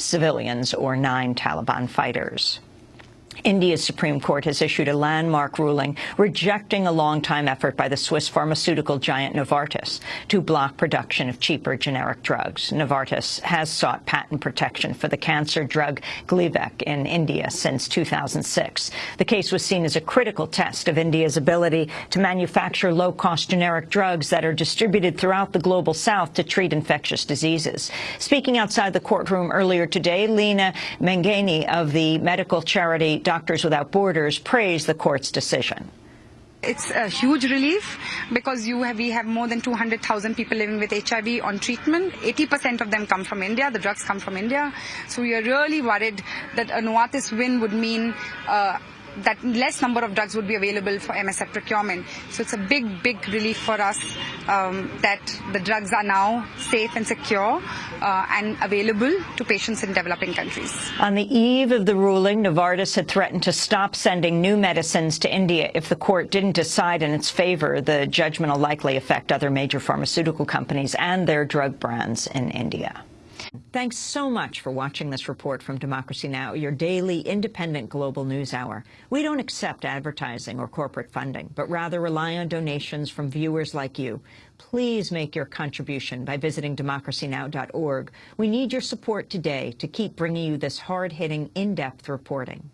civilians or nine Taliban fighters. India's Supreme Court has issued a landmark ruling rejecting a long-time effort by the Swiss pharmaceutical giant Novartis to block production of cheaper generic drugs. Novartis has sought patent protection for the cancer drug Gleevec in India since 2006. The case was seen as a critical test of India's ability to manufacture low-cost generic drugs that are distributed throughout the global south to treat infectious diseases. Speaking outside the courtroom earlier today, Leena Menghaney of the medical charity Doctors Without Borders praised the court's decision. It's a huge relief because have, we have more than 200,000 people living with HIV on treatment. 80% of them come from India. The drugs come from India. So we are really worried that a Novartis win would mean uh, that less number of drugs would be available for MSF procurement. So it's a big, big relief for us um, that the drugs are now safe and secure uh, and available to patients in developing countries. On the eve of the ruling, Novartis had threatened to stop sending new medicines to India if the court didn't decide in its favor. The judgment will likely affect other major pharmaceutical companies and their drug brands in India. Thanks so much for watching this report from Democracy Now!, your daily independent global news hour. We don't accept advertising or corporate funding, but rather rely on donations from viewers like you. Please make your contribution by visiting democracynow.org. We need your support today to keep bringing you this hard-hitting, in-depth reporting.